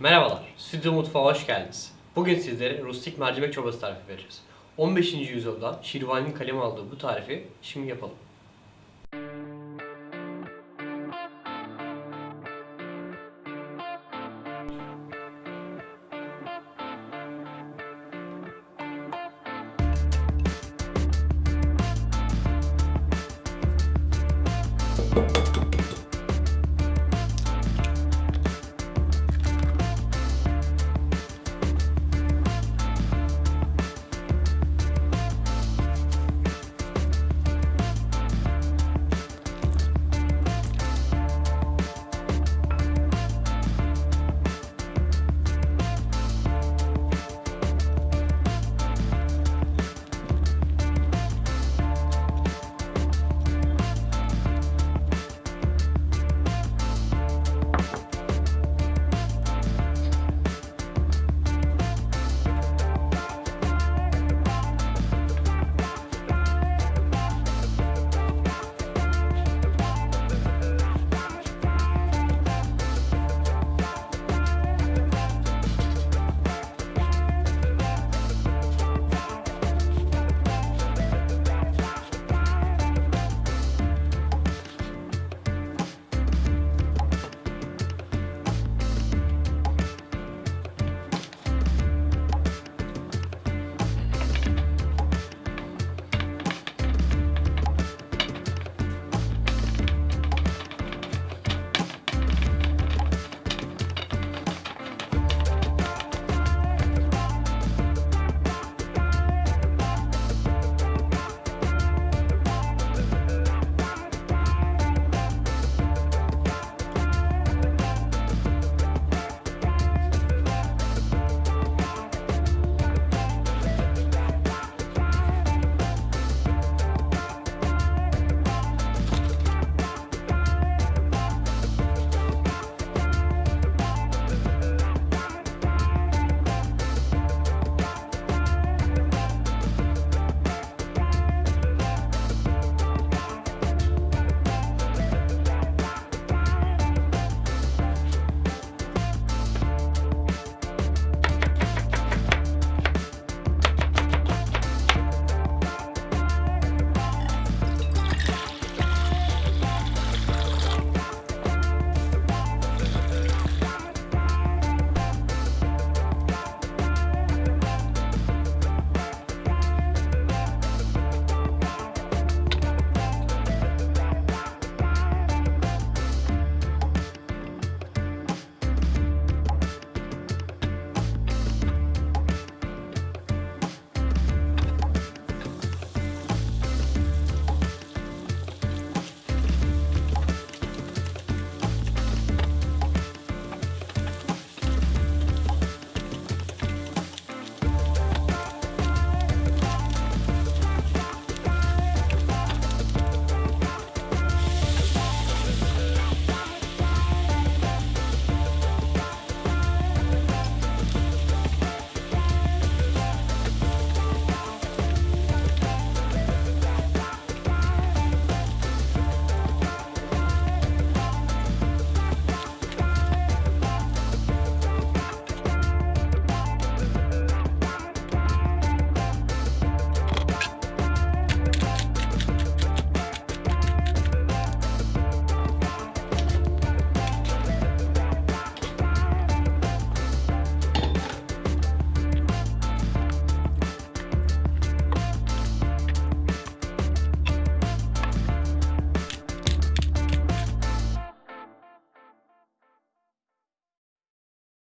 Merhabalar, Stüdyo Mutfağı hoş geldiniz. Bugün sizlere rustik mercimek çorbası tarifi vereceğiz. 15. yüzyılda Şirvani'nin kalem aldığı bu tarifi şimdi yapalım.